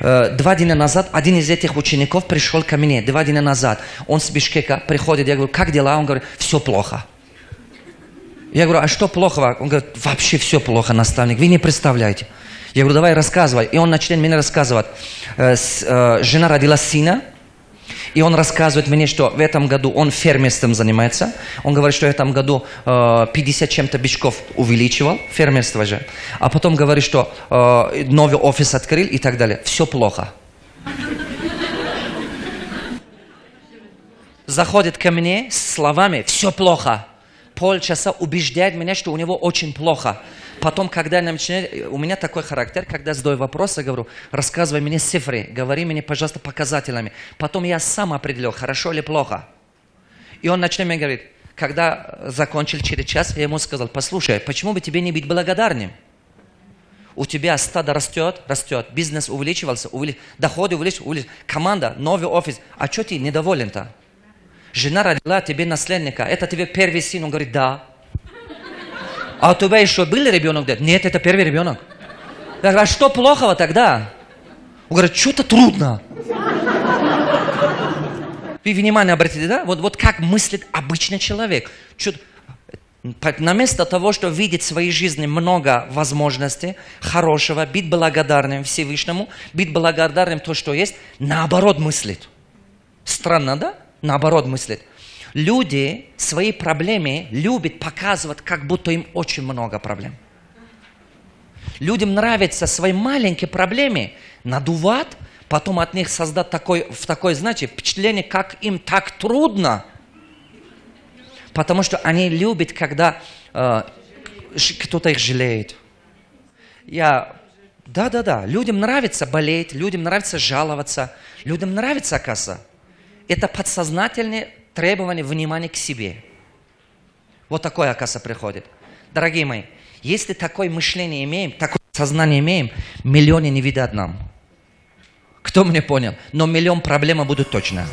Э, Два дня назад один из этих учеников пришел ко мне, два дня назад. Он с Бишкека приходит, я говорю, как дела? Он говорит, все плохо. Я говорю, а что плохого? Он говорит, вообще все плохо, наставник, вы не представляете. Я говорю, давай рассказывай. И он начинает мне рассказывать. Э, э, Жена родила сына, и он рассказывает мне, что в этом году он фермерством занимается. Он говорит, что в этом году э, 50 чем-то бичков увеличивал, фермерство же. А потом говорит, что э, новый офис открыл и так далее. Все плохо. Заходит ко мне с словами «все плохо». Полчаса убеждает меня, что у него очень плохо. Потом, когда я начинаю, у меня такой характер, когда задаю вопросы, говорю, рассказывай мне цифры, говори мне, пожалуйста, показателями. Потом я сам определил, хорошо или плохо. И он начинает мне говорить, когда закончил через час, я ему сказал, послушай, почему бы тебе не быть благодарным? У тебя стадо растет, растет, бизнес увеличивался, увели- доходы увеличиваются, увеличиваются, команда, новый офис. А что ты недоволен-то? Жена родила тебе наследника, это тебе первый сын, он говорит, да. А у тебя еще был ребенок? Говорит, Нет, это первый ребенок. Я говорю, а что плохого тогда? Он говорит, что-то трудно. Вы внимание обратите, да? Вот, вот как мыслит обычный человек. Чё- по- Наместо того, что видеть в своей жизни много возможностей хорошего, быть благодарным Всевышнему, быть благодарным то, что есть, наоборот мыслит. Странно, да? Наоборот мыслит. Люди свои проблемы любят показывать, как будто им очень много проблем. Людям нравится свои маленькие проблемы надувать, потом от них создать такой, в такое, знаете, впечатление, как им так трудно. Потому что они любят, когда э, кто-то их жалеет. Я, да, да, да, людям нравится болеть, людям нравится жаловаться, людям нравится, оказывается. Это подсознательное требование внимания к себе. Вот такое, оказывается, приходит. Дорогие мои, если такое мышление имеем, такое сознание имеем, миллионы не видят нам. Кто мне понял? Но миллион проблем будут точно.